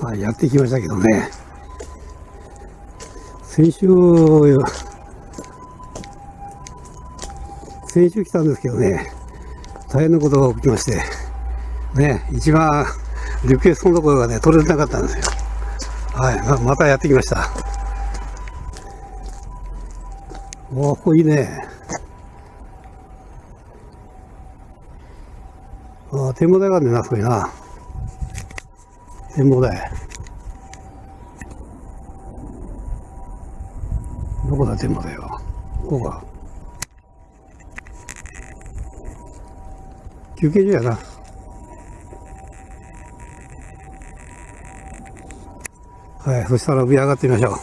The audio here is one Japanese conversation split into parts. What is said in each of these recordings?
はい、やってきましたけどね。先週、先週来たんですけどね、大変なことが起きまして、ね、一番リクエストのところがね、取れなかったんですよ。はい、ままたやってきました。おここいいね。ああ展望台があるねな、そこにな。展望台。どこだ、展望台は。ここか。休憩所やな。はい、そしたら上上がってみましょう。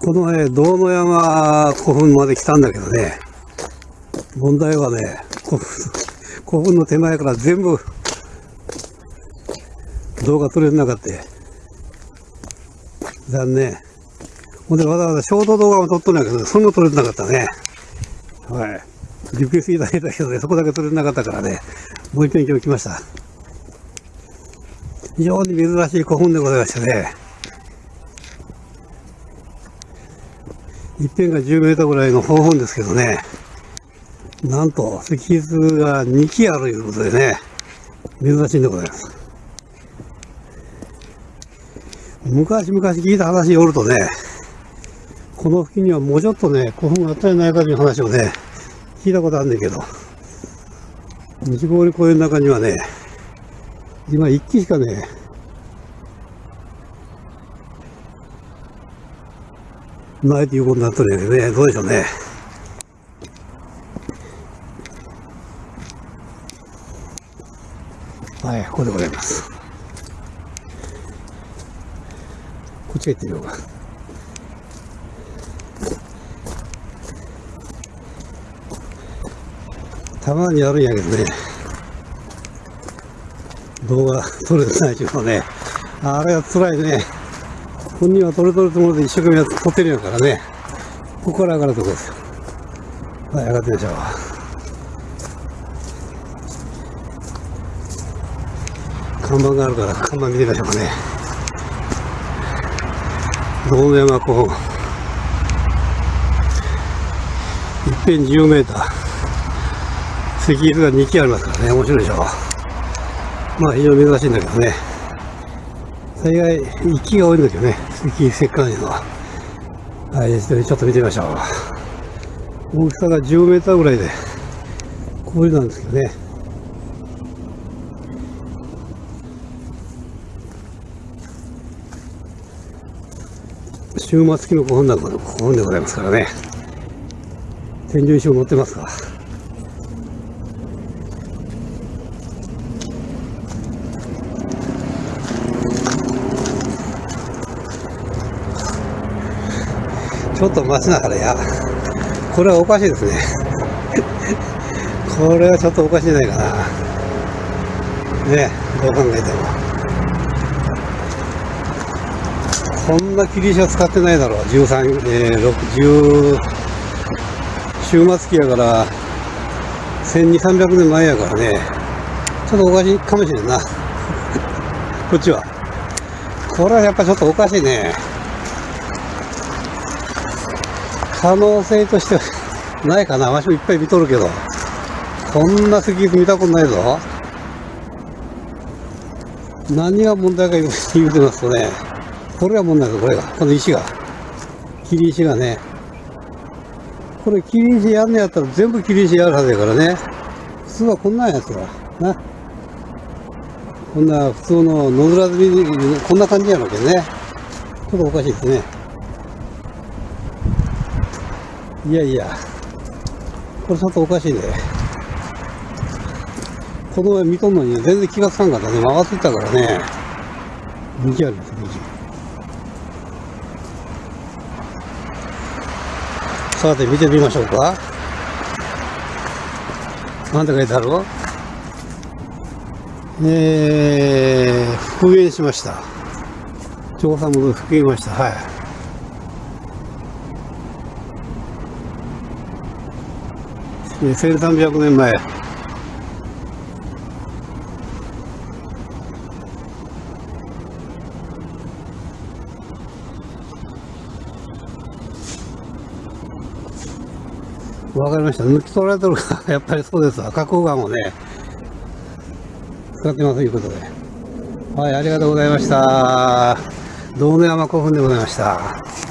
このね、道の山古墳まで来たんだけどね、問題はね、古墳の手前から全部動画撮れなかった。残念。ほんでわざわざショート動画も撮っとるんやけど、それも撮れなかったね。はい。リクエストいただいたけどね、そこだけ撮れなかったからね、もう一遍今日来ました。非常に珍しい古墳でございましてね、一辺が10メートルぐらいの方本ですけどね、なんと石筆が2基あるということでね、珍しいんでございます。昔々聞いた話によるとね、この付近にはもうちょっとね、古墳があったんじゃないかという話をね、聞いたことあるんだけど、西郡公園の中にはね、今1基しかね、ないということになってるんだけどね、どうでしょうね。はい、ここでございます。こっちへ行ってみようか。たまにあるんやけどね、動画撮れてないけどね、あれは辛いね。本人は取れ取るつもりで一生懸命取ってるんやからね。ここから上がるとこですよ。はい、上がってみましょう。看板があるから看板見てみましょうかね。道山湖一辺10メーター。石碑が2基ありますからね、面白いでしょ。まあ非常に珍しいんだけどね。大概、息が多いんですよね。石石棺のは。はい、ちょっと見てみましょう。大きさが10メーターぐらいで、こういうなんですけどね。終末期の古墳なんかの古墳でございますからね。天井石を持ってますから。ちょっと待ちながらや、これはおかしいですね。これはちょっとおかしいじゃないかな。ね、どう考えても。こんな切り石は使ってないだろう。13、えー、60、終末期やから、1200、300年前やからね、ちょっとおかしいかもしれんな。こっちは。これはやっぱちょっとおかしいね。可能性としてはないかな。わしもいっぱい見とるけど。こんな石碑見たことないぞ。何が問題か言うてますとね、これが問題です、これが。この石が。切り石がね。これ切り石やんねやったら全部切り石やるはずやからね。普通はこんなんやつは。な。こんな普通の野ずらずに、こんな感じやろうけどね。ちょっとおかしいですね。いやいや、これちょっとおかしいね。この上見とんのに全然気がつかんかったね。曲がってたからね。右あります、右。さて、見てみましょうか。なんて書いてある？えー、復元しました。調査も復元しました。はい。え1300年前。わかりました。抜き取られてるから、やっぱりそうですわ。花崗岩をね、使ってますということで。はい、ありがとうございました。道の山古墳でございました。